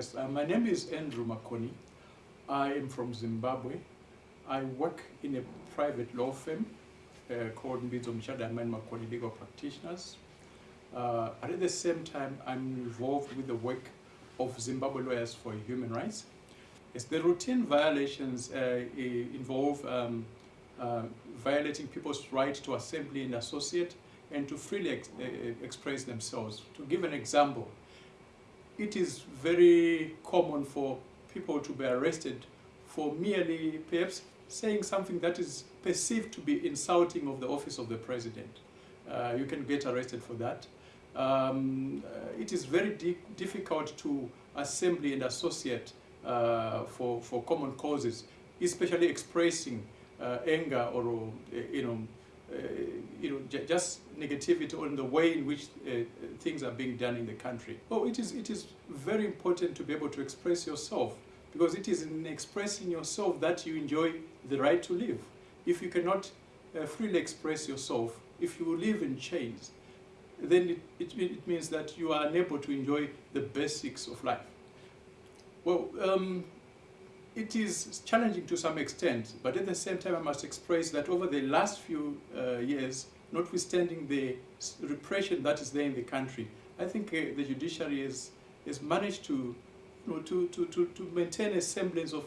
Yes, uh, my name is Andrew Makoni. I am from Zimbabwe. I work in a private law firm uh, called Mbidzo Mchada and Makoni Legal Practitioners. Uh, at the same time, I'm involved with the work of Zimbabwe Lawyers for Human Rights. Yes, the routine violations uh, involve um, uh, violating people's right to assembly and associate and to freely ex uh, express themselves. To give an example, it is very common for people to be arrested for merely perhaps saying something that is perceived to be insulting of the office of the president. Uh, you can get arrested for that. Um, uh, it is very di difficult to assembly and associate uh, for, for common causes, especially expressing uh, anger or, uh, you know, uh, you know, just negativity on the way in which uh, things are being done in the country. Oh, it is, it is very important to be able to express yourself because it is in expressing yourself that you enjoy the right to live. If you cannot uh, freely express yourself, if you live in chains, then it, it, it, means that you are unable to enjoy the basics of life. Well, um, it is challenging to some extent, but at the same time I must express that over the last few uh, years, notwithstanding the repression that is there in the country, I think uh, the judiciary has, has managed to, you know, to, to, to, to maintain a semblance of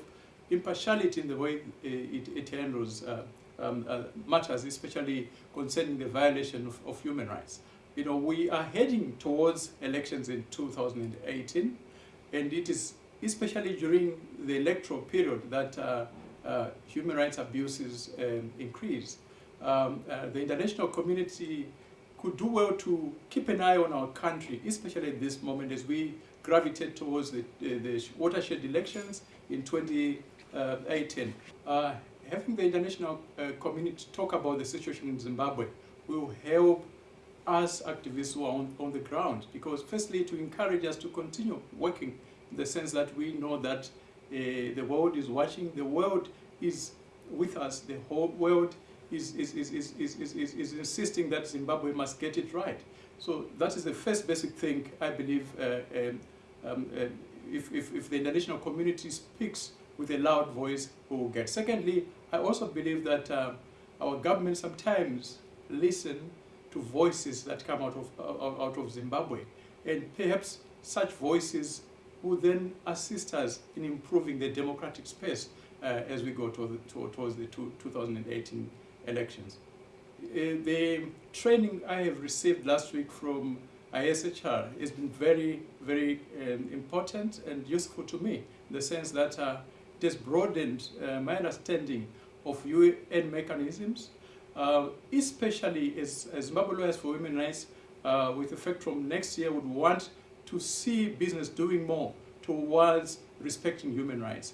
impartiality in the way uh, it, it handles uh, um, uh, matters, especially concerning the violation of, of human rights. You know, we are heading towards elections in 2018, and it is especially during the electoral period that uh, uh, human rights abuses um, increase. Um, uh, the international community could do well to keep an eye on our country, especially at this moment as we gravitate towards the, the watershed elections in 2018. Uh, having the international uh, community talk about the situation in Zimbabwe will help us activists who are on, on the ground because firstly to encourage us to continue working in the sense that we know that uh, the world is watching, the world is with us, the whole world is, is, is, is, is, is, is insisting that Zimbabwe must get it right. So that is the first basic thing I believe uh, um, um, uh, if, if, if the international community speaks with a loud voice, we will get. Secondly, I also believe that uh, our government sometimes listen to voices that come out of, out of Zimbabwe. And perhaps such voices will then assist us in improving the democratic space uh, as we go to the, to, towards the two, 2018 elections. Uh, the training I have received last week from ISHR has been very, very um, important and useful to me in the sense that uh, it has broadened uh, my understanding of UN mechanisms, uh, especially as, as Lawyers for Human Rights, uh, with effect from next year, would want to see business doing more towards respecting human rights.